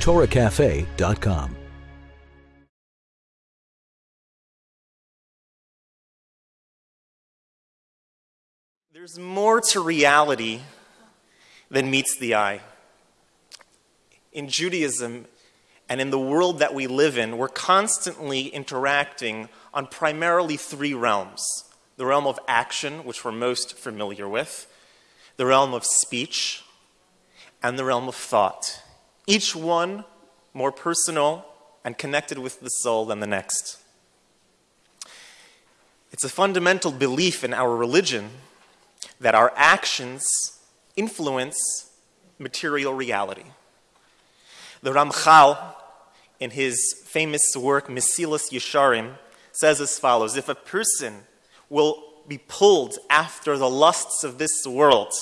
TorahCafe.com. There's more to reality than meets the eye. In Judaism and in the world that we live in, we're constantly interacting on primarily three realms the realm of action, which we're most familiar with, the realm of speech, and the realm of thought. Each one more personal and connected with the soul than the next. It's a fundamental belief in our religion that our actions influence material reality. The Ramchal, in his famous work Mesilas Yesharim, says as follows If a person will be pulled after the lusts of this world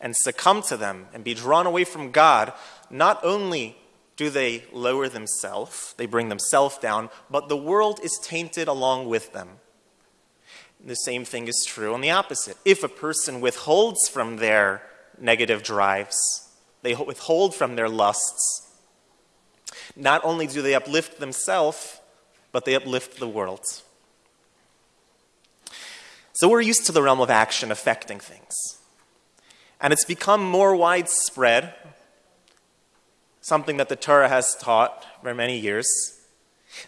and succumb to them and be drawn away from God, not only do they lower themselves, they bring themselves down, but the world is tainted along with them. The same thing is true on the opposite. If a person withholds from their negative drives, they withhold from their lusts, not only do they uplift themselves, but they uplift the world. So we're used to the realm of action affecting things. And it's become more widespread, something that the Torah has taught for many years,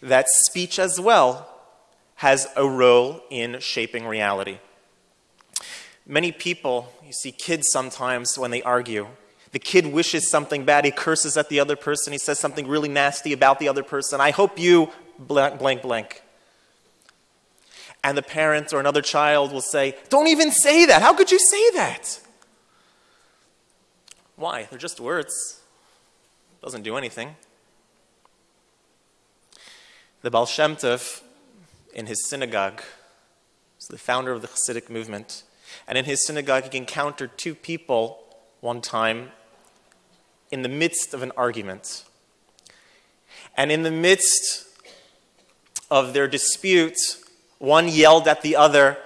that speech as well has a role in shaping reality. Many people, you see kids sometimes when they argue, the kid wishes something bad, he curses at the other person, he says something really nasty about the other person. I hope you blank, blank, blank. And the parent or another child will say, Don't even say that. How could you say that? Why? They're just words. Doesn't do anything. The Baal Shem Tov, in his synagogue, was the founder of the Hasidic movement, and in his synagogue he encountered two people one time in the midst of an argument. And in the midst of their dispute, one yelled at the other,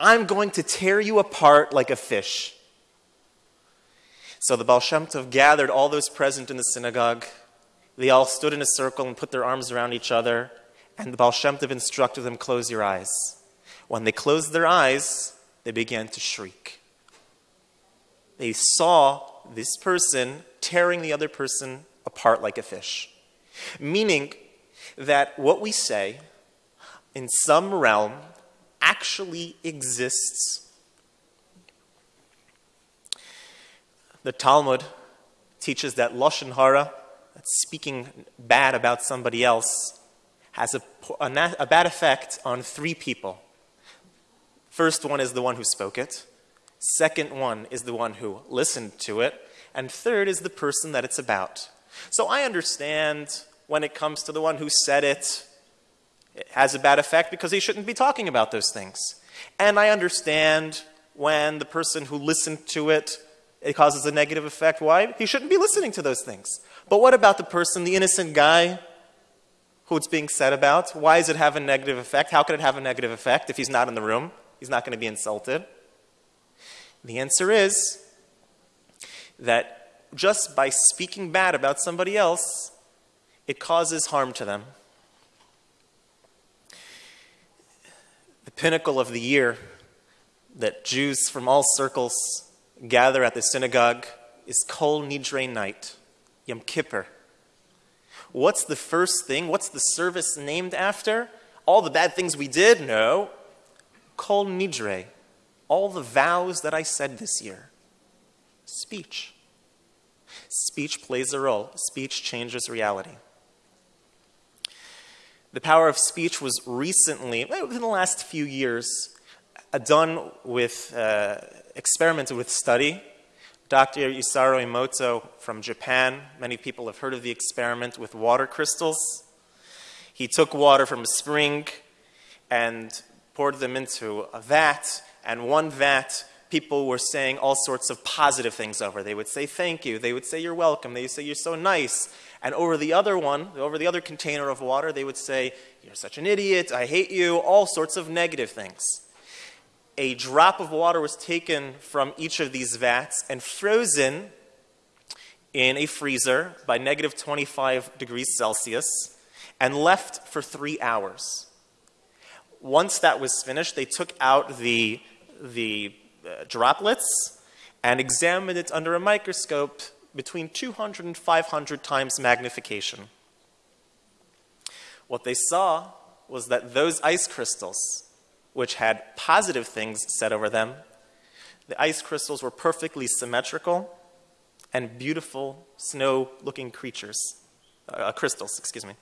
I'm going to tear you apart like a fish. So the Baal Shem Tov gathered all those present in the synagogue. They all stood in a circle and put their arms around each other. And the Baal Shem Tov instructed them, close your eyes. When they closed their eyes, they began to shriek. They saw this person tearing the other person apart like a fish. Meaning that what we say in some realm actually exists. The Talmud teaches that Lashon Hara, speaking bad about somebody else, has a, a, a bad effect on three people. First one is the one who spoke it. Second one is the one who listened to it. And third is the person that it's about. So I understand when it comes to the one who said it, it has a bad effect because he shouldn't be talking about those things. And I understand when the person who listened to it, it causes a negative effect. Why? He shouldn't be listening to those things. But what about the person, the innocent guy who it's being said about? Why does it have a negative effect? How could it have a negative effect if he's not in the room? He's not going to be insulted. The answer is that just by speaking bad about somebody else, it causes harm to them. The pinnacle of the year that Jews from all circles gather at the synagogue is Kol Nidre night, Yom Kippur. What's the first thing? What's the service named after? All the bad things we did? No. Kol Nidre. All the vows that I said this year. Speech. Speech plays a role. Speech changes reality. The power of speech was recently, within the last few years, done with, uh, experimented with study. Dr. Masaru Emoto from Japan, many people have heard of the experiment with water crystals. He took water from a spring and poured them into a vat, and one vat people were saying all sorts of positive things over. They would say thank you. They would say you're welcome. They would say you're so nice. And over the other one, over the other container of water, they would say you're such an idiot. I hate you. All sorts of negative things. A drop of water was taken from each of these vats and frozen in a freezer by negative 25 degrees Celsius and left for three hours. Once that was finished, they took out the, the uh, droplets and examined it under a microscope between 200 and 500 times magnification. What they saw was that those ice crystals, which had positive things said over them, the ice crystals were perfectly symmetrical and beautiful snow-looking creatures, uh, crystals, excuse me.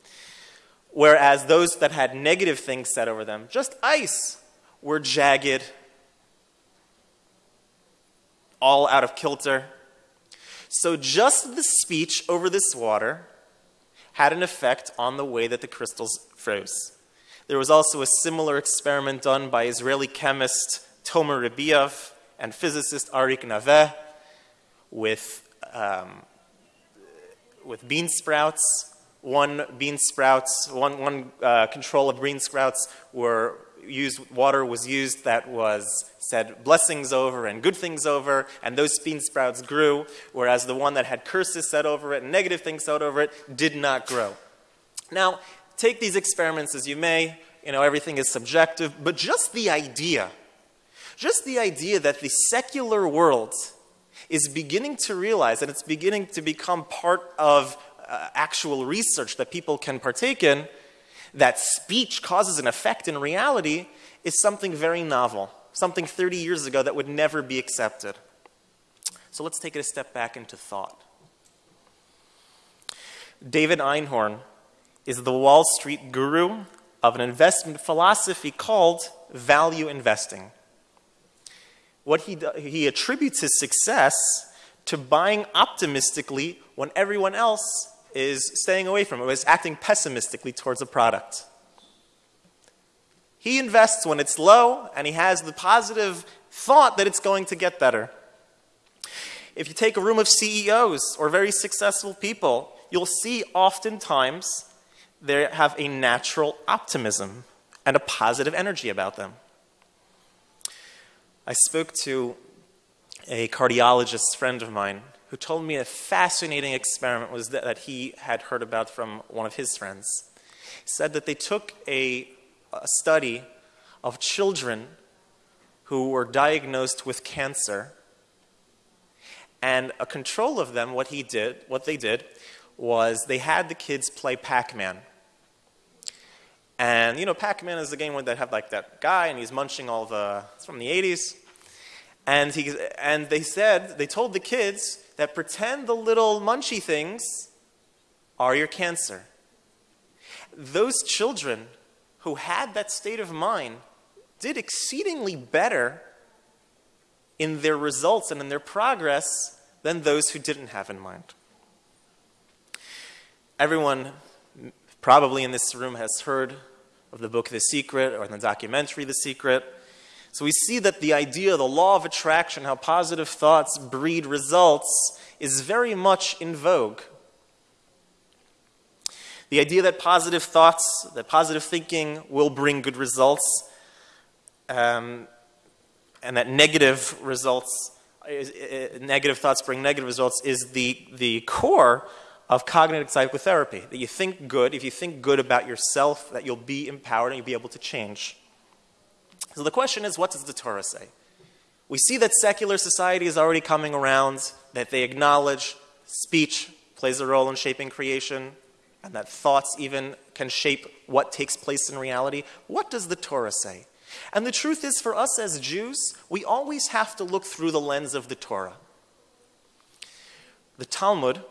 Whereas those that had negative things said over them, just ice, were jagged, all out of kilter. So just the speech over this water had an effect on the way that the crystals froze. There was also a similar experiment done by Israeli chemist Tomer Rebiev and physicist Arik Naveh with, um, with bean sprouts. One bean sprouts, one, one uh, control of bean sprouts were used, water was used that was said blessings over and good things over, and those bean sprouts grew, whereas the one that had curses said over it and negative things said over it did not grow. Now, take these experiments as you may, you know, everything is subjective, but just the idea, just the idea that the secular world is beginning to realize and it's beginning to become part of uh, actual research that people can partake in, that speech causes an effect in reality is something very novel, something 30 years ago that would never be accepted. So let's take it a step back into thought. David Einhorn is the Wall Street guru of an investment philosophy called value investing. What he, he attributes his success to buying optimistically when everyone else is staying away from it, is acting pessimistically towards a product. He invests when it's low and he has the positive thought that it's going to get better. If you take a room of CEOs or very successful people, you'll see oftentimes they have a natural optimism and a positive energy about them. I spoke to a cardiologist friend of mine who told me a fascinating experiment was that, that he had heard about from one of his friends. He said that they took a, a study of children who were diagnosed with cancer and a control of them, what he did, what they did, was they had the kids play Pac-Man. And you know, Pac-Man is the game where they have like that guy and he's munching all the, it's from the 80s. And, he, and they said, they told the kids that pretend the little munchy things are your cancer. Those children who had that state of mind did exceedingly better in their results and in their progress than those who didn't have in mind. Everyone probably in this room has heard of the book The Secret or the documentary The Secret. So we see that the idea, the law of attraction, how positive thoughts breed results, is very much in vogue. The idea that positive thoughts, that positive thinking will bring good results, um, and that negative results, uh, negative thoughts bring negative results, is the, the core of cognitive psychotherapy, that you think good, if you think good about yourself, that you'll be empowered and you'll be able to change. So the question is, what does the Torah say? We see that secular society is already coming around, that they acknowledge speech plays a role in shaping creation, and that thoughts even can shape what takes place in reality. What does the Torah say? And the truth is, for us as Jews, we always have to look through the lens of the Torah. The Talmud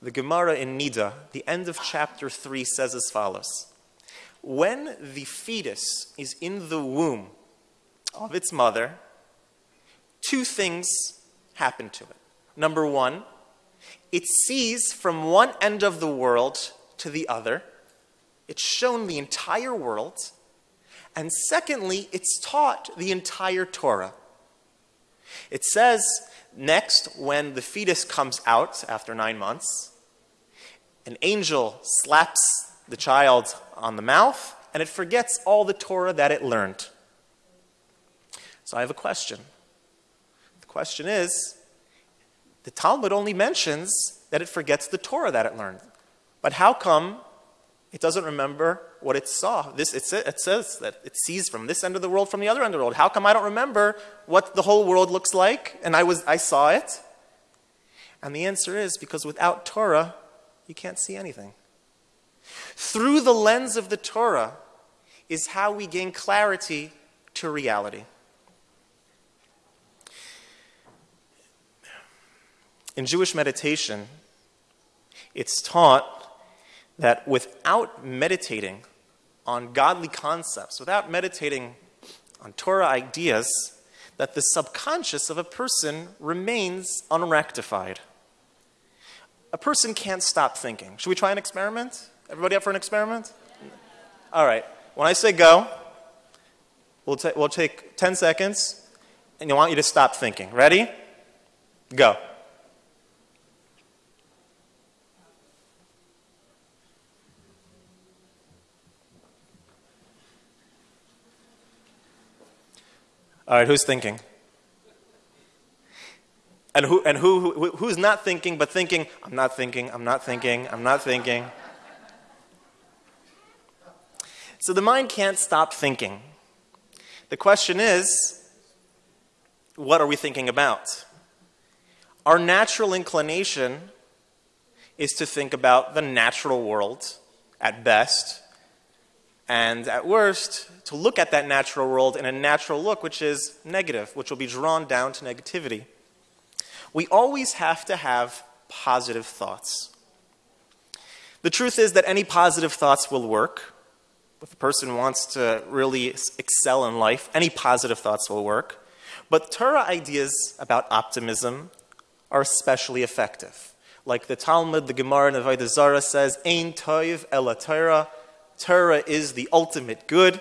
the Gemara in Nida, the end of chapter 3 says as follows. When the fetus is in the womb of its mother, two things happen to it. Number one, it sees from one end of the world to the other. It's shown the entire world. And secondly, it's taught the entire Torah. It says Next, when the fetus comes out after nine months, an angel slaps the child on the mouth and it forgets all the Torah that it learned. So I have a question. The question is the Talmud only mentions that it forgets the Torah that it learned. But how come it doesn't remember what it saw? This, it, it says that it sees from this end of the world, from the other end of the world. How come I don't remember what the whole world looks like and I, was, I saw it? And the answer is because without Torah, you can't see anything. Through the lens of the Torah is how we gain clarity to reality. In Jewish meditation, it's taught that without meditating on godly concepts, without meditating on Torah ideas, that the subconscious of a person remains unrectified. A person can't stop thinking. Should we try an experiment? Everybody up for an experiment? All right. When I say go, we'll, we'll take 10 seconds, and I want you to stop thinking. Ready? Go. All right, who's thinking? And, who, and who, who, who's not thinking but thinking, I'm not thinking, I'm not thinking, I'm not thinking. So the mind can't stop thinking. The question is, what are we thinking about? Our natural inclination is to think about the natural world at best, and at worst, to look at that natural world in a natural look, which is negative, which will be drawn down to negativity. We always have to have positive thoughts. The truth is that any positive thoughts will work. If a person wants to really excel in life, any positive thoughts will work. But Torah ideas about optimism are especially effective. Like the Talmud, the Gemara, and the Zarah says, Ein toiv ela Torah, Torah is the ultimate good.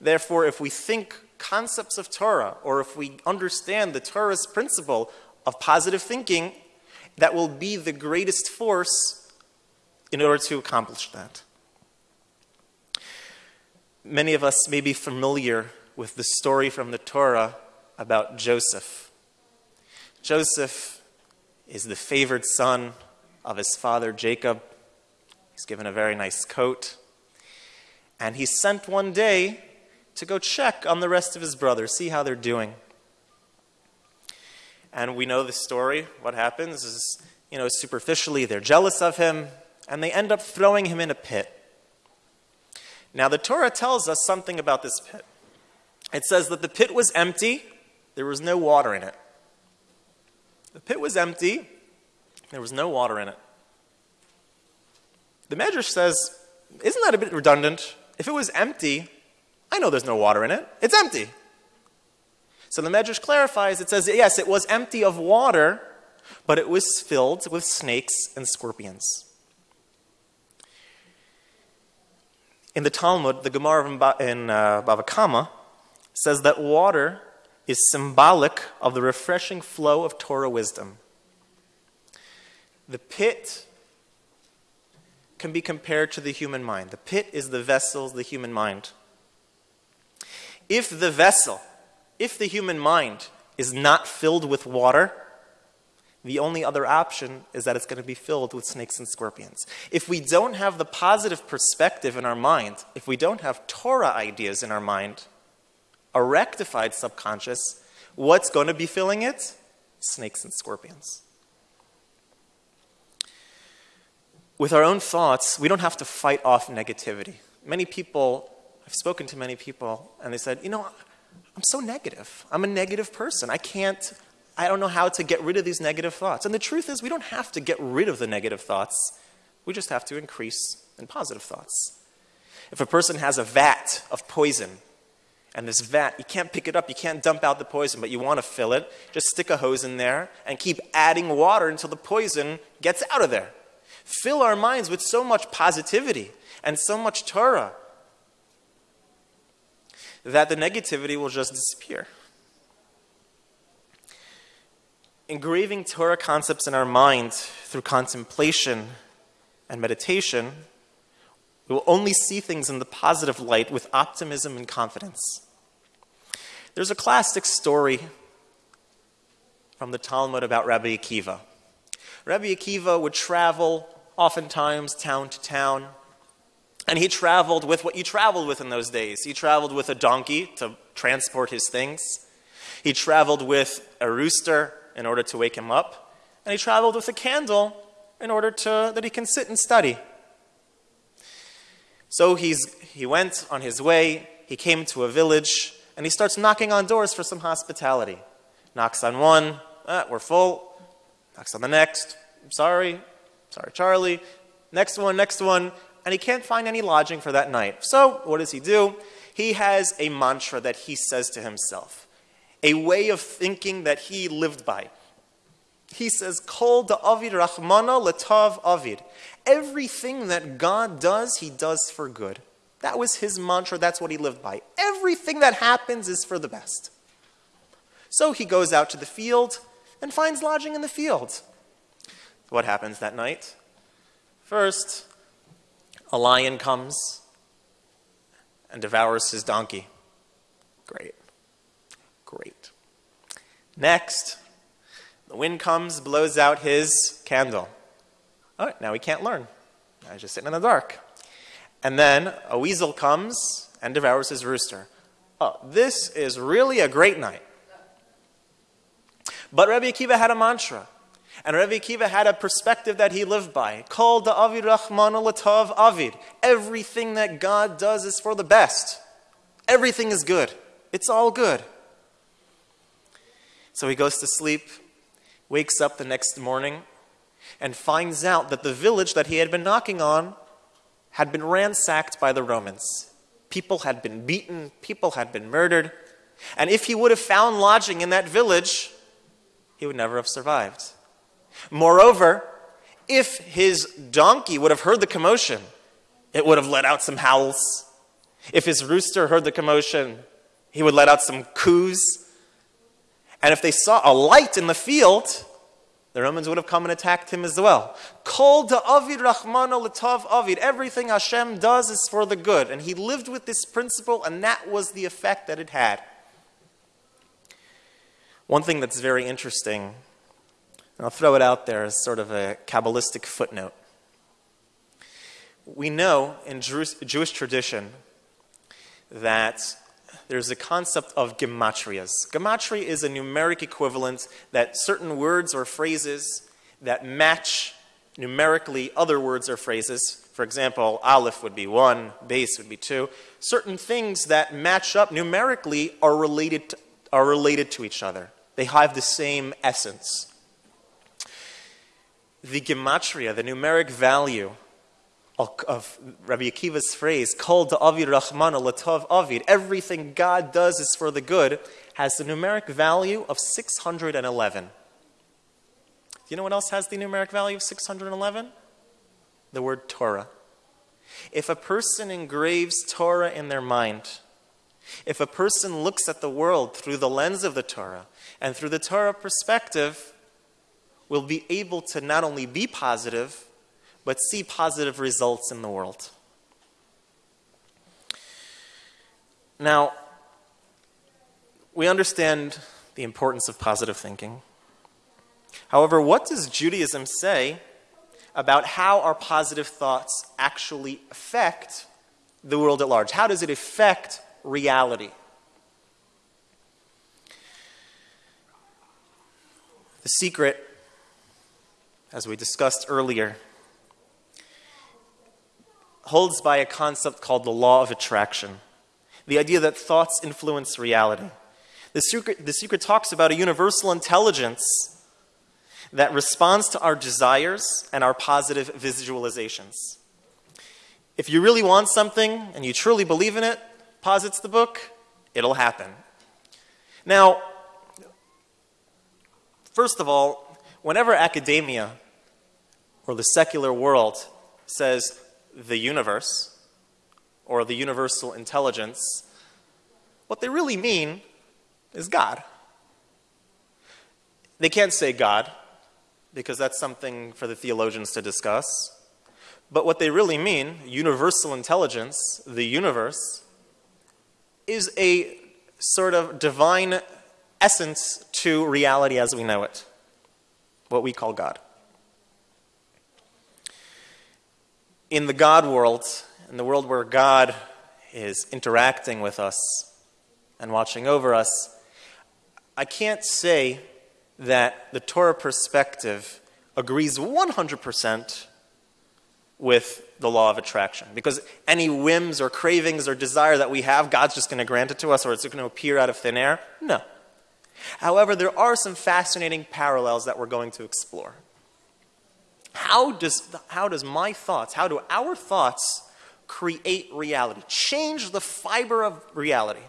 Therefore, if we think concepts of Torah, or if we understand the Torah's principle of positive thinking, that will be the greatest force in order to accomplish that. Many of us may be familiar with the story from the Torah about Joseph. Joseph is the favored son of his father Jacob. He's given a very nice coat. And he's sent one day to go check on the rest of his brothers, see how they're doing. And we know the story. What happens is, you know, superficially they're jealous of him, and they end up throwing him in a pit. Now, the Torah tells us something about this pit. It says that the pit was empty, there was no water in it. The pit was empty, there was no water in it. The Medrash says, isn't that a bit redundant? If it was empty, I know there's no water in it. It's empty. So the Medrash clarifies it says, yes, it was empty of water, but it was filled with snakes and scorpions. In the Talmud, the Gemara in uh, Bava Kama says that water is symbolic of the refreshing flow of Torah wisdom. The pit can be compared to the human mind. The pit is the vessel, the human mind. If the vessel, if the human mind is not filled with water, the only other option is that it's going to be filled with snakes and scorpions. If we don't have the positive perspective in our mind, if we don't have Torah ideas in our mind, a rectified subconscious, what's going to be filling it? Snakes and scorpions. With our own thoughts, we don't have to fight off negativity. Many people I've spoken to many people, and they said, you know, I'm so negative. I'm a negative person. I can't, I don't know how to get rid of these negative thoughts. And the truth is, we don't have to get rid of the negative thoughts. We just have to increase in positive thoughts. If a person has a vat of poison, and this vat, you can't pick it up, you can't dump out the poison, but you want to fill it, just stick a hose in there and keep adding water until the poison gets out of there. Fill our minds with so much positivity and so much Torah that the negativity will just disappear. Engraving Torah concepts in our mind through contemplation and meditation, we will only see things in the positive light with optimism and confidence. There's a classic story from the Talmud about Rabbi Akiva. Rabbi Akiva would travel oftentimes town to town. And he traveled with what you traveled with in those days. He traveled with a donkey to transport his things. He traveled with a rooster in order to wake him up. And he traveled with a candle in order to, that he can sit and study. So he's, he went on his way, he came to a village, and he starts knocking on doors for some hospitality. Knocks on one, ah, we're full. Knocks on the next, sorry, sorry, Charlie. Next one, next one, and he can't find any lodging for that night. So what does he do? He has a mantra that he says to himself, a way of thinking that he lived by. He says, Kol Avid Rahmana letav avid. Everything that God does, he does for good. That was his mantra. That's what he lived by. Everything that happens is for the best. So he goes out to the field and finds lodging in the field. What happens that night? First, a lion comes and devours his donkey. Great. Great. Next, the wind comes, blows out his candle. All right, now he can't learn. Now he's just sitting in the dark. And then a weasel comes and devours his rooster. Oh, this is really a great night. But Rabbi Akiva had a mantra. And Rabbi Akiva had a perspective that he lived by. Kol Avid Rahman Latav Avid. Everything that God does is for the best. Everything is good. It's all good. So he goes to sleep, wakes up the next morning, and finds out that the village that he had been knocking on had been ransacked by the Romans. People had been beaten, people had been murdered. And if he would have found lodging in that village, he would never have survived. Moreover, if his donkey would have heard the commotion, it would have let out some howls. If his rooster heard the commotion, he would let out some coos. And if they saw a light in the field, the Romans would have come and attacked him as well. Kol Avid Rahmana Latav Avid. Everything Hashem does is for the good. And he lived with this principle, and that was the effect that it had. One thing that's very interesting and I'll throw it out there as sort of a Kabbalistic footnote. We know in Jewish tradition that there's a concept of gematrias. Gematria is a numeric equivalent that certain words or phrases that match numerically other words or phrases. For example, aleph would be one, beis would be two. Certain things that match up numerically are related to, are related to each other. They have the same essence the gematria, the numeric value of, Rabbi Akiva's phrase, "Called Kol Avid Rahmana Latov Avid, everything God does is for the good, has the numeric value of 611. Do you know what else has the numeric value of 611? The word Torah. If a person engraves Torah in their mind, if a person looks at the world through the lens of the Torah and through the Torah perspective, will be able to not only be positive, but see positive results in the world. Now, we understand the importance of positive thinking. However, what does Judaism say about how our positive thoughts actually affect the world at large? How does it affect reality? The secret as we discussed earlier, holds by a concept called the law of attraction the idea that thoughts influence reality. The secret, the secret talks about a universal intelligence that responds to our desires and our positive visualizations. If you really want something and you truly believe in it, posits the book, it'll happen. Now, first of all, whenever academia or the secular world says the universe or the universal intelligence, what they really mean is God. They can't say God because that's something for the theologians to discuss. But what they really mean, universal intelligence, the universe, is a sort of divine essence to reality as we know it, what we call God. In the God world, in the world where God is interacting with us and watching over us, I can't say that the Torah perspective agrees 100% with the law of attraction. Because any whims or cravings or desire that we have, God's just going to grant it to us or it's going to appear out of thin air? No. However, there are some fascinating parallels that we're going to explore. How does, how does my thoughts, how do our thoughts create reality, change the fiber of reality?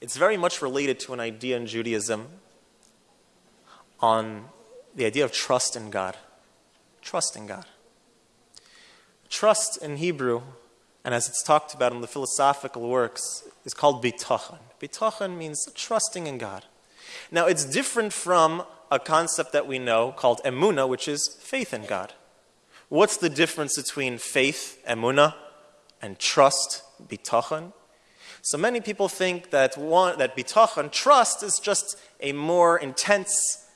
It's very much related to an idea in Judaism on the idea of trust in God. Trust in God. Trust in Hebrew, and as it's talked about in the philosophical works, is called bitachon. Bitachon means trusting in God. Now, it's different from a concept that we know called emuna, which is faith in God. What's the difference between faith, emuna, and trust, bitachon? So many people think that one, that bitachon, trust, is just a more intense,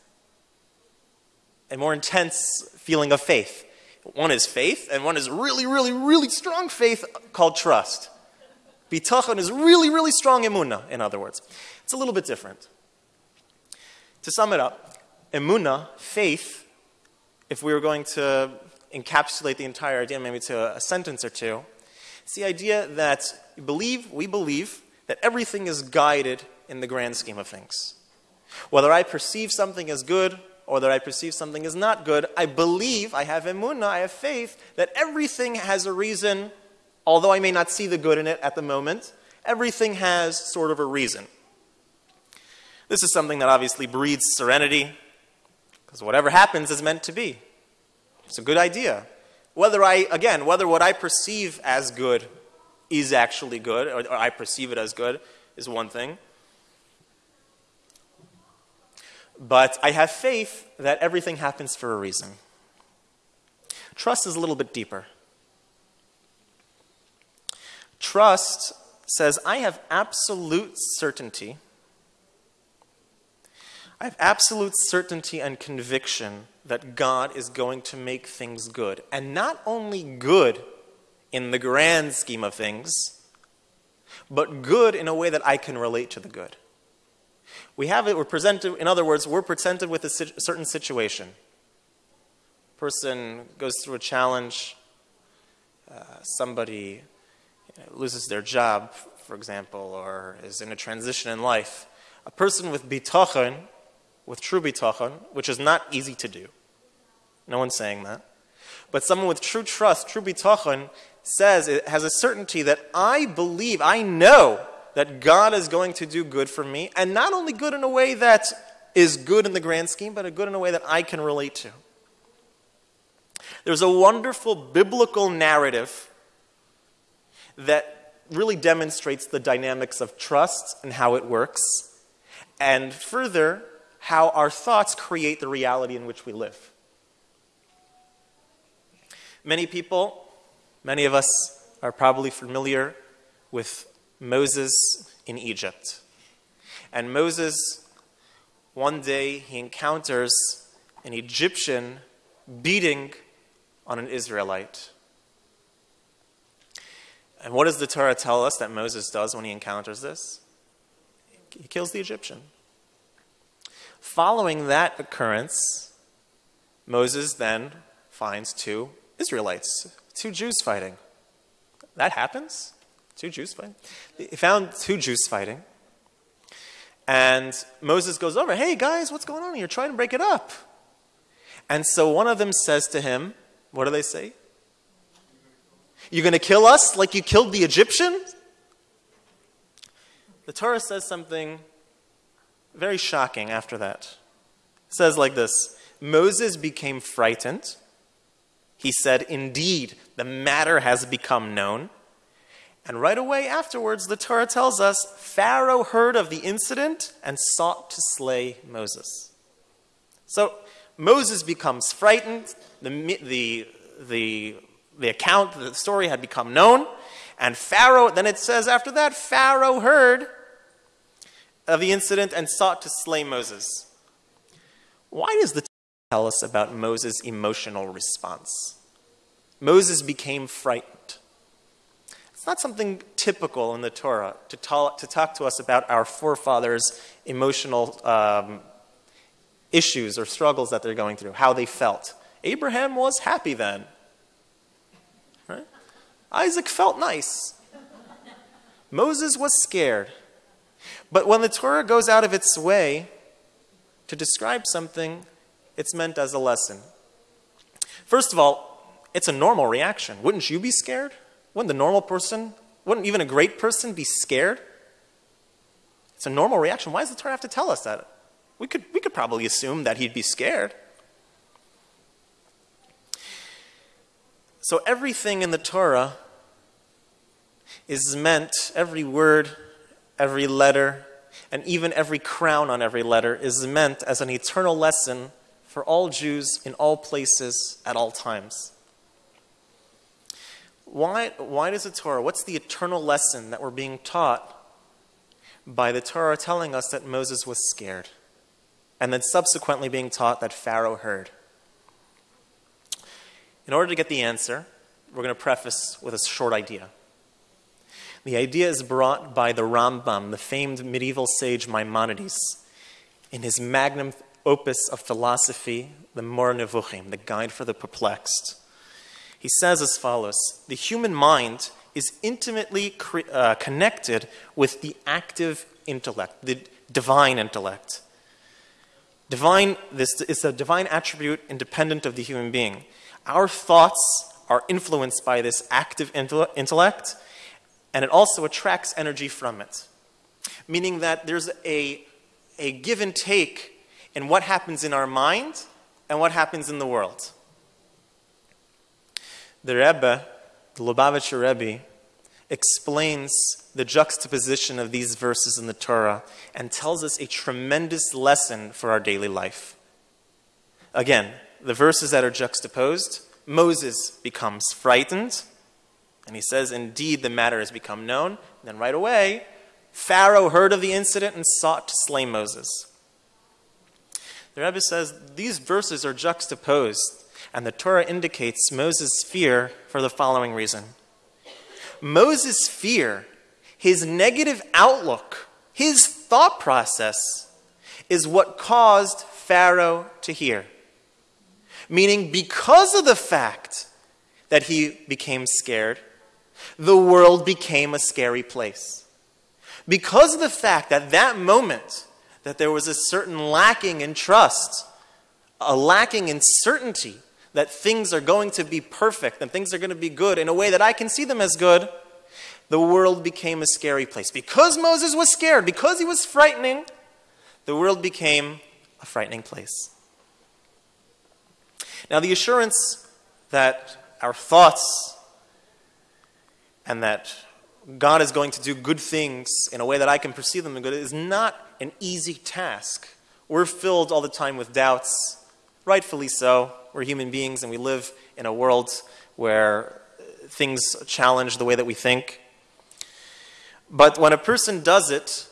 a more intense feeling of faith. One is faith, and one is really, really, really strong faith called trust. Bitachon is really, really strong emuna, in other words. It's a little bit different. To sum it up, emuna, faith, if we were going to encapsulate the entire idea maybe to a, sentence or two, it's the idea that believe, we believe that everything is guided in the grand scheme of things. Whether I perceive something as good or whether I perceive something as not good, I believe, I have emunah, I have faith that everything has a reason, although I may not see the good in it at the moment, everything has sort of a reason. This is something that obviously breeds serenity, because whatever happens is meant to be. It's a good idea. Whether I, again, whether what I perceive as good is actually good, or, or I perceive it as good, is one thing. But I have faith that everything happens for a reason. Trust is a little bit deeper. Trust says, I have absolute certainty. I have absolute certainty and conviction that God is going to make things good. And not only good in the grand scheme of things, but good in a way that I can relate to the good. We have it, we're presented, in other words, we're presented with a certain situation. Person goes through a challenge, uh, somebody you know, loses their job, for example, or is in a transition in life. A person with bitachon, with true bitachon, which is not easy to do. No one's saying that. But someone with true trust, true bitachon, says it has a certainty that I believe, I know that God is going to do good for me, and not only good in a way that is good in the grand scheme, but a good in a way that I can relate to. There's a wonderful biblical narrative that really demonstrates the dynamics of trust and how it works, and further, how our thoughts create the reality in which we live. Many people, many of us are probably familiar with Moses in Egypt. And Moses, one day, he encounters an Egyptian beating on an Israelite. And what does the Torah tell us that Moses does when he encounters this? He kills the Egyptian. Following that occurrence, Moses then finds two Israelites, two Jews fighting. That happens. Two Jews fighting. He found two Jews fighting. And Moses goes over, hey guys, what's going on? You're trying to break it up. And so one of them says to him, what do they say? You're going to kill us like you killed the Egyptian? The Torah says something very shocking after that. It says like this Moses became frightened he said, Indeed, the matter has become known. And right away afterwards, the Torah tells us Pharaoh heard of the incident and sought to slay Moses. So Moses becomes frightened. The, the, the, the account, the story had become known. And Pharaoh, then it says after that, Pharaoh heard of the incident and sought to slay Moses. Why does the tell us about Moses' emotional response. Moses became frightened. It's not something typical in the Torah to talk to, talk to us about our forefathers' emotional um, issues or struggles that they're going through, how they felt. Abraham was happy then. Right? Isaac felt nice. Moses was scared. But when the Torah goes out of its way to describe something, it's meant as a lesson. First of all, it's a normal reaction. Wouldn't you be scared? Wouldn't the normal person, wouldn't even a great person be scared? It's a normal reaction. Why does the Torah have to tell us that? We could, we could probably assume that he'd be scared. So everything in the Torah is meant, every word, every letter, and even every crown on every letter is meant as an eternal lesson for all Jews in all places at all times. Why, why does the Torah, what's the eternal lesson that we're being taught by the Torah telling us that Moses was scared? And then subsequently being taught that Pharaoh heard. In order to get the answer, we're going to preface with a short idea. The idea is brought by the Rambam, the famed medieval sage Maimonides, in his magnum opus of philosophy, the Moreh Nevuchim, the Guide for the Perplexed. He says as follows The human mind is intimately uh, connected with the active intellect, the divine intellect. Divine, this is a divine attribute independent of the human being. Our thoughts are influenced by this active intellect, and it also attracts energy from it. Meaning that there's a, a give and take in what happens in our mind and what happens in the world. The Rebbe, the Lubavitcher Rebbe, explains the juxtaposition of these verses in the Torah and tells us a tremendous lesson for our daily life. Again, the verses that are juxtaposed, Moses becomes frightened, and he says, Indeed, the matter has become known. And then right away, Pharaoh heard of the incident and sought to slay Moses. The Rebbe says these verses are juxtaposed and the Torah indicates Moses' fear for the following reason Moses' fear, his negative outlook, his thought process, is what caused Pharaoh to hear. Meaning, because of the fact that he became scared, the world became a scary place. Because of the fact that that moment that there was a certain lacking in trust, a lacking in certainty, that things are going to be perfect and things are going to be good in a way that I can see them as good, the world became a scary place. Because Moses was scared, because he was frightening, the world became a frightening place. Now, the assurance that our thoughts and that God is going to do good things in a way that I can perceive them as good is not an easy task. We're filled all the time with doubts, rightfully so. We're human beings and we live in a world where things challenge the way that we think. But when a person does it,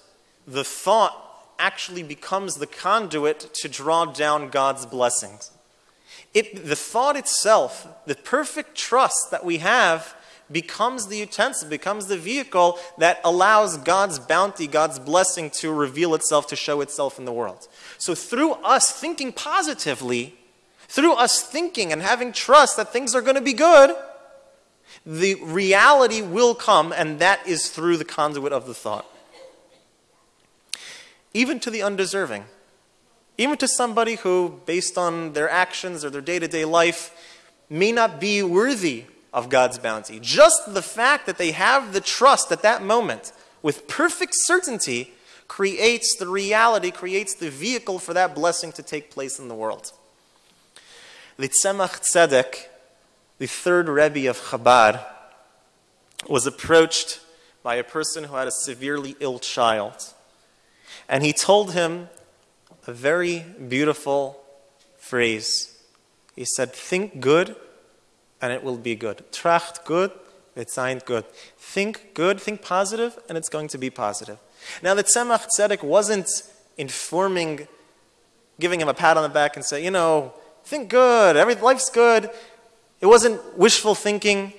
the thought actually becomes the conduit to draw down God's blessings. It, the thought itself, the perfect trust that we have, becomes the utensil, becomes the vehicle that allows God's bounty, God's blessing to reveal itself, to show itself in the world. So through us thinking positively, through us thinking and having trust that things are going to be good, the reality will come, and that is through the conduit of the thought. Even to the undeserving, even to somebody who, based on their actions or their day to day life, may not be worthy of God's bounty. Just the fact that they have the trust at that moment with perfect certainty creates the reality, creates the vehicle for that blessing to take place in the world. The Tzemach Tzedek, the third Rebbe of Chabad, was approached by a person who had a severely ill child. And he told him a very beautiful phrase. He said, Think good, and it will be good. Tracht good, it's ain't good. Think good, think positive, and it's going to be positive. Now, the Tzemach Tzedek wasn't informing, giving him a pat on the back and say, you know, Think good. Every, life's good. It wasn't wishful thinking.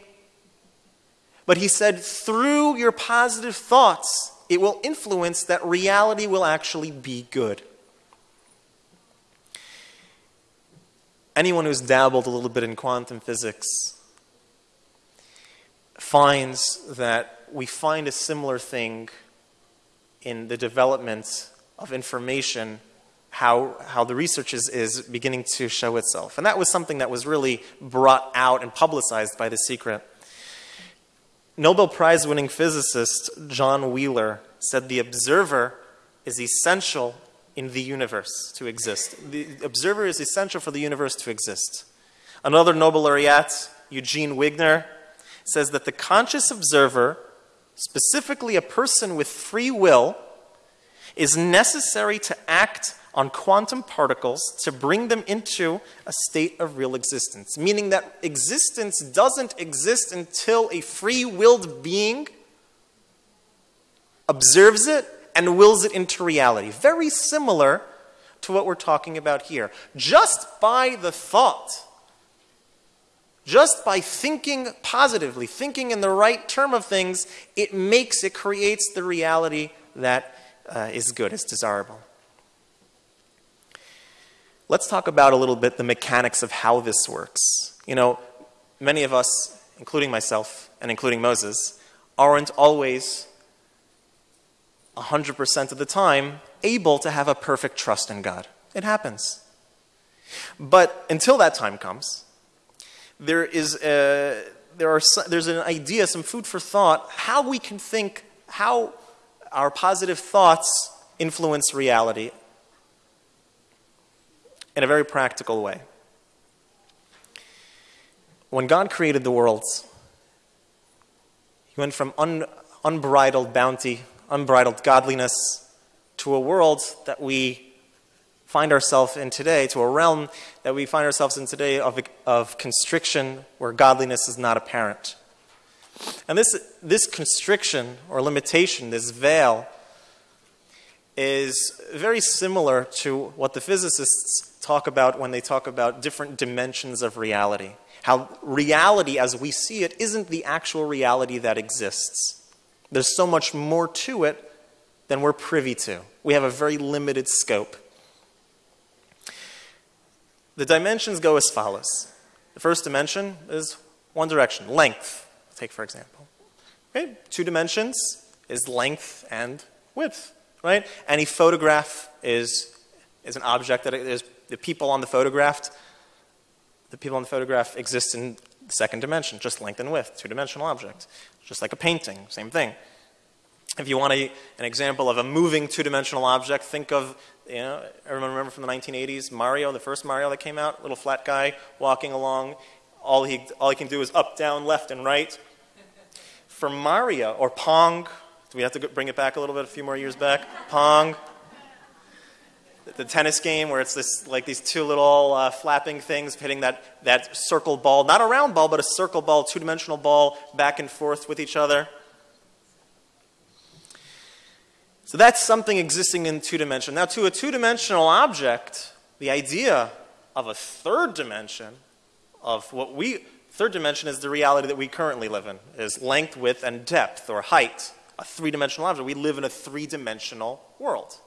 But he said, through your positive thoughts, it will influence that reality will actually be good. Anyone who's dabbled a little bit in quantum physics finds that we find a similar thing in the development of information, how, how the research is, is beginning to show itself. And that was something that was really brought out and publicized by The Secret. Nobel Prize winning physicist John Wheeler said the observer is essential in the universe to exist. The observer is essential for the universe to exist. Another Nobel laureate, Eugene Wigner, says that the conscious observer, specifically a person with free will, is necessary to act on quantum particles to bring them into a state of real existence, meaning that existence doesn't exist until a free willed being observes it and wills it into reality. Very similar to what we're talking about here. Just by the thought, just by thinking positively, thinking in the right term of things, it makes, it creates the reality that uh, is good, is desirable. Let's talk about a little bit the mechanics of how this works. You know, many of us, including myself and including Moses, aren't always 100% of the time able to have a perfect trust in God. It happens. But until that time comes, there is a, there are, there's an idea, some food for thought, how we can think, how our positive thoughts influence reality in a very practical way. When God created the worlds, He went from un, unbridled bounty, unbridled godliness, to a world that we find ourselves in today, to a realm that we find ourselves in today of, of constriction where godliness is not apparent. And this, this constriction or limitation, this veil, is very similar to what the physicists talk about when they talk about different dimensions of reality. How reality as we see it isn't the actual reality that exists. There's so much more to it than we're privy to. We have a very limited scope. The dimensions go as follows. The first dimension is one direction, length. Take for example. Okay, two dimensions is length and width, right? Any photograph is, is an object that is the people on the photograph, the people on the photograph exist in the second dimension, just length and width, two-dimensional object. Just like a painting, same thing. If you want a, an example of a moving two-dimensional object, think of, you know, everyone remember from the 1980s, Mario, the first Mario that came out, little flat guy walking along. All he, all he can do is up, down, left, and right. For Mario, or Pong, do we have to bring it back a little bit, a few more years back? Pong, the tennis game where it's this like these two little uh, flapping things hitting that, that circle ball, not a round ball, but a circle ball, two-dimensional ball, back and forth with each other. So that's something existing in two dimension. Now, to a two-dimensional object, the idea of a third dimension of what we third dimension is the reality that we currently live in is length, width, and depth or height. A three-dimensional object. We live in a three-dimensional world.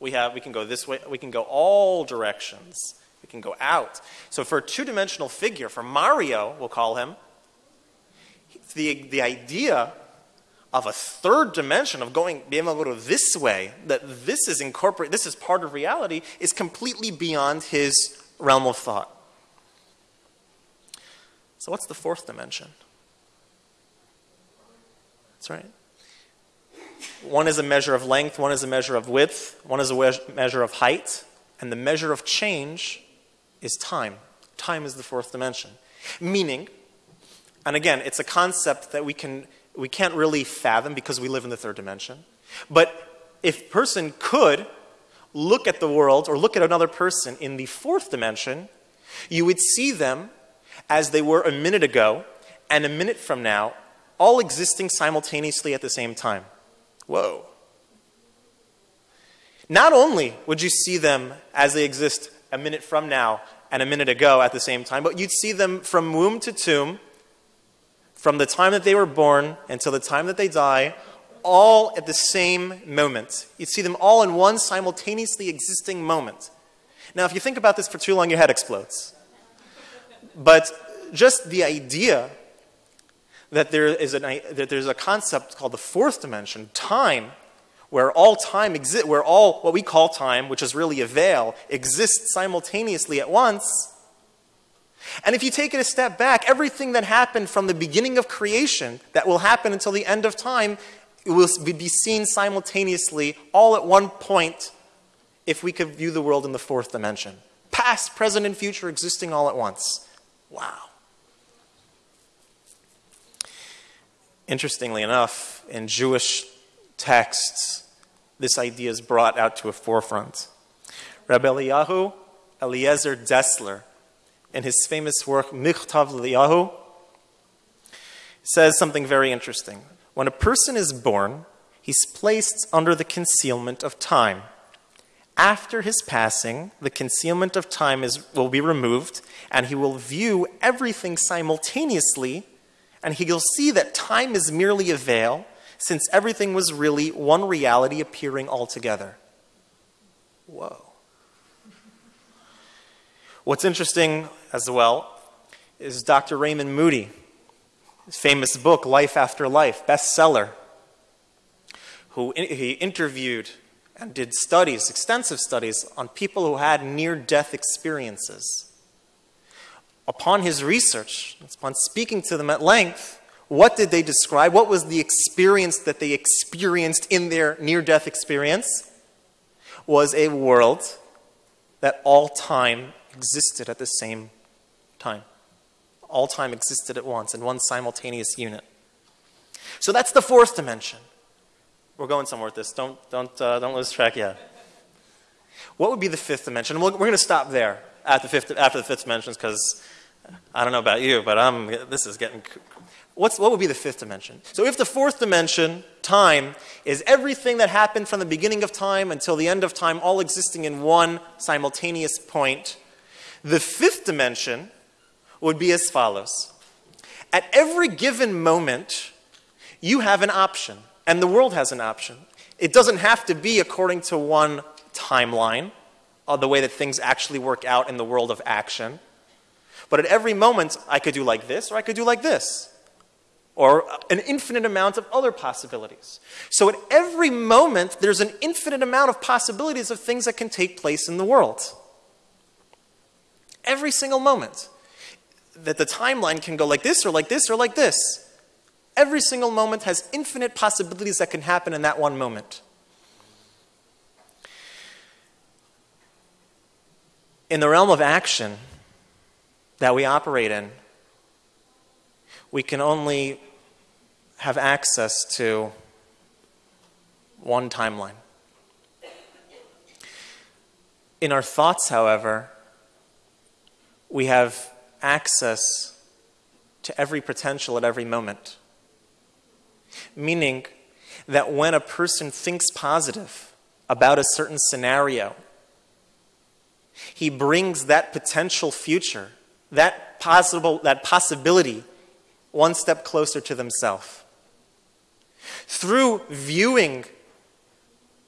We have, we can go this way, we can go all directions. We can go out. So for a two-dimensional figure, for Mario, we'll call him, the, the idea of a third dimension of going, being able to go this way, that this is incorporate, this is part of reality, is completely beyond his realm of thought. So what's the fourth dimension? That's right. One is a measure of length, one is a measure of width, one is a measure of height, and the measure of change is time. Time is the fourth dimension. Meaning, and again, it's a concept that we, can, we can't really fathom because we live in the third dimension. But if person could look at the world or look at another person in the fourth dimension, you would see them as they were a minute ago and a minute from now, all existing simultaneously at the same time. Whoa. Not only would you see them as they exist a minute from now and a minute ago at the same time, but you'd see them from womb to tomb, from the time that they were born until the time that they die, all at the same moment. You'd see them all in one simultaneously existing moment. Now, if you think about this for too long, your head explodes. But just the idea that there is an, that there's a concept called the fourth dimension, time, where all time exists, where all what we call time, which is really a veil, exists simultaneously at once. And if you take it a step back, everything that happened from the beginning of creation that will happen until the end of time it will be seen simultaneously all at one point if we could view the world in the fourth dimension. Past, present, and future existing all at once. Wow. Interestingly enough, in Jewish texts, this idea is brought out to a forefront. Rabbi Eliyahu Eliezer Dessler, in his famous work Michtav Eliyahu, says something very interesting. When a person is born, he's placed under the concealment of time. After his passing, the concealment of time is, will be removed, and he will view everything simultaneously and he'll see that time is merely a veil, since everything was really one reality appearing altogether. Whoa. What's interesting as well is Dr. Raymond Moody, his famous book, Life After Life, bestseller, who he interviewed and did studies, extensive studies, on people who had near death experiences upon his research, upon speaking to them at length, what did they describe? What was the experience that they experienced in their near death experience? Was a world that all time existed at the same time. All time existed at once in one simultaneous unit. So that's the fourth dimension. We're going somewhere with this. Don't, don't, uh, don't lose track yet. What would be the fifth dimension? We're, we're going to stop there at the fifth, after the fifth dimension because I don't know about you, but I'm, this is getting. What's, what would be the fifth dimension? So, if the fourth dimension, time, is everything that happened from the beginning of time until the end of time, all existing in one simultaneous point, the fifth dimension would be as follows At every given moment, you have an option, and the world has an option. It doesn't have to be according to one timeline, or the way that things actually work out in the world of action. But at every moment, I could do like this, or I could do like this, or an infinite amount of other possibilities. So at every moment, there's an infinite amount of possibilities of things that can take place in the world. Every single moment. That the timeline can go like this, or like this, or like this. Every single moment has infinite possibilities that can happen in that one moment. In the realm of action, that we operate in, we can only have access to one timeline. In our thoughts, however, we have access to every potential at every moment. Meaning that when a person thinks positive about a certain scenario, he brings that potential future that possible that possibility one step closer to themselves. Through viewing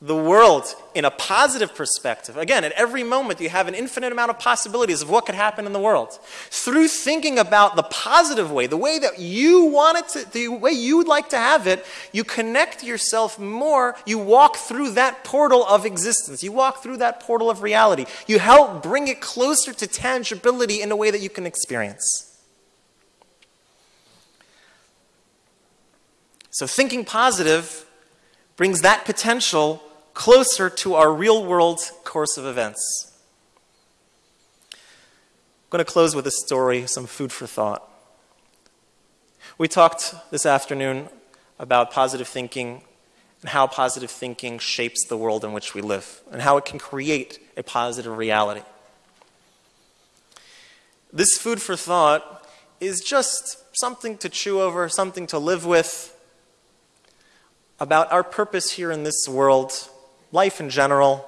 the world in a positive perspective. Again, at every moment, you have an infinite amount of possibilities of what could happen in the world. Through thinking about the positive way, the way that you want it to, the way you would like to have it, you connect yourself more. You walk through that portal of existence. You walk through that portal of reality. You help bring it closer to tangibility in a way that you can experience. So, thinking positive brings that potential closer to our real world course of events. I'm going to close with a story, some food for thought. We talked this afternoon about positive thinking and how positive thinking shapes the world in which we live and how it can create a positive reality. This food for thought is just something to chew over, something to live with about our purpose here in this world life in general,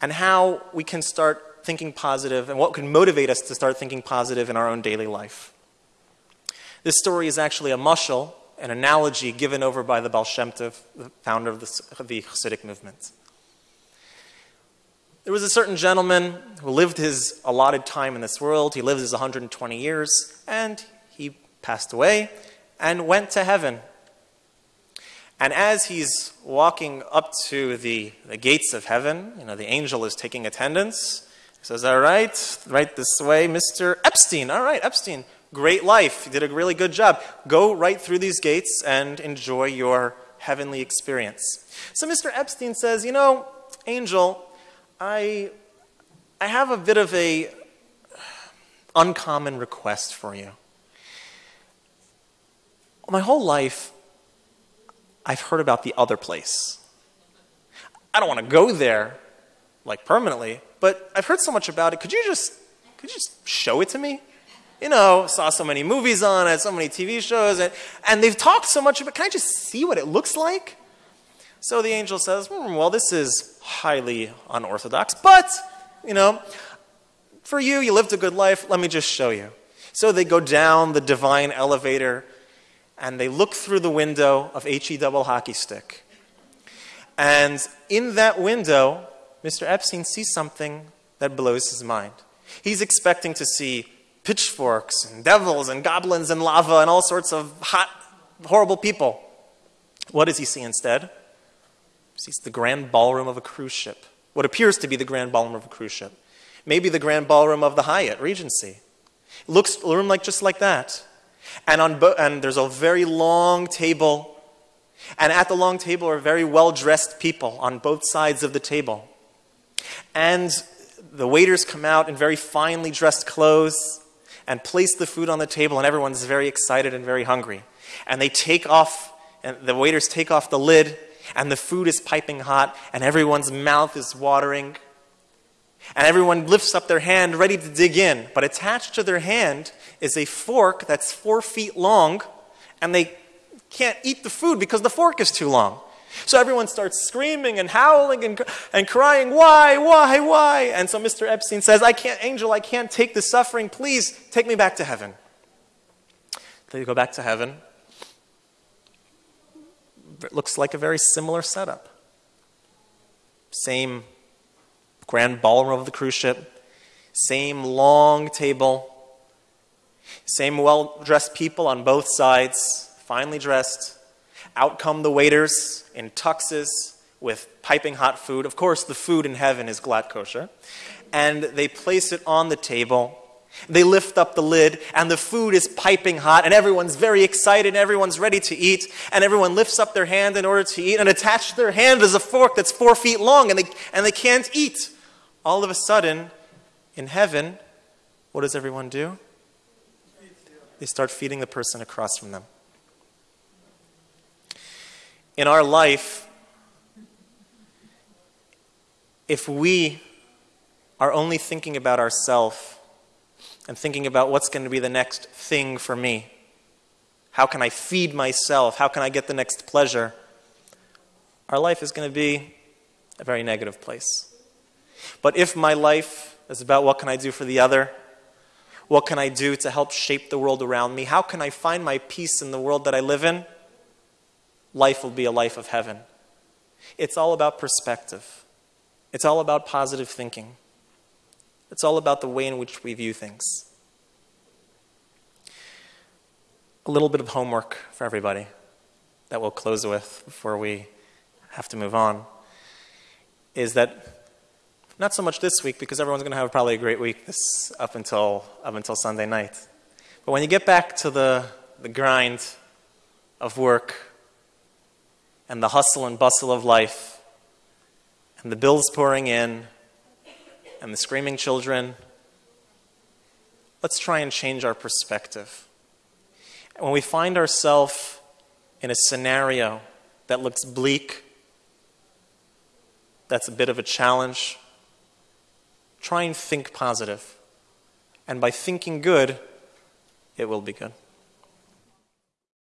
and how we can start thinking positive and what could motivate us to start thinking positive in our own daily life. This story is actually a mashal, an analogy given over by the Baal Shem Tov, the founder of the, the Hasidic movement. There was a certain gentleman who lived his allotted time in this world. He lived his 120 years, and he passed away and went to heaven. And as he's walking up to the, the gates of heaven, you know, the angel is taking attendance. He says, All right, right this way, Mr. Epstein. All right, Epstein, great life. You did a really good job. Go right through these gates and enjoy your heavenly experience. So Mr. Epstein says, You know, angel, I, I have a bit of a uncommon request for you. My whole life, I've heard about the other place. I don't want to go there, like permanently, but I've heard so much about it. Could you just, could you just show it to me? You know, saw so many movies on it, so many TV shows, and, and they've talked so much about it. Can I just see what it looks like? So the angel says, hmm, Well, this is highly unorthodox, but, you know, for you, you lived a good life. Let me just show you. So they go down the divine elevator and they look through the window of HE double hockey stick. And in that window, Mr. Epstein sees something that blows his mind. He's expecting to see pitchforks and devils and goblins and lava and all sorts of hot, horrible people. What does he see instead? He sees the grand ballroom of a cruise ship, what appears to be the grand ballroom of a cruise ship. Maybe the grand ballroom of the Hyatt Regency. It looks a room like just like that. And, on bo- and there's a very long table. And at the long table are very well dressed people on both sides of the table. And the waiters come out in very finely dressed clothes and place the food on the table, and everyone's very excited and very hungry. And they take off, and the waiters take off the lid, and the food is piping hot, and everyone's mouth is watering. And everyone lifts up their hand ready to dig in. But attached to their hand is a fork that's four feet long, and they can't eat the food because the fork is too long. So everyone starts screaming and howling and, and crying, Why, why, why? And so Mr. Epstein says, I can't, Angel, I can't take the suffering. Please take me back to heaven. They go back to heaven. It looks like a very similar setup. Same grand ballroom of the cruise ship, same long table, same well dressed people on both sides, finely dressed. Out come the waiters in tuxes with piping hot food. Of course, the food in heaven is glatt kosher. And they place it on the table they lift up the lid, and the food is piping hot, and everyone's very excited, and everyone's ready to eat, and everyone lifts up their hand in order to eat, and attached to their hand is a fork that's four feet long, and they, and they can't eat. All of a sudden, in heaven, what does everyone do? They start feeding the person across from them. In our life, if we are only thinking about ourselves, and thinking about what's going to be the next thing for me. How can I feed myself? How can I get the next pleasure? Our life is going to be a very negative place. But if my life is about what can I do for the other, what can I do to help shape the world around me, how can I find my peace in the world that I live in, life will be a life of heaven. It's all about perspective, it's all about positive thinking. It's all about the way in which we view things. A little bit of homework for everybody that we'll close with before we have to move on is that not so much this week because everyone's going to have probably a great week this up until up until Sunday night. But when you get back to the the grind of work and the hustle and bustle of life and the bills pouring in and the screaming children, let's try and change our perspective. When we find ourselves in a scenario that looks bleak, that's a bit of a challenge, try and think positive. And by thinking good, it will be good.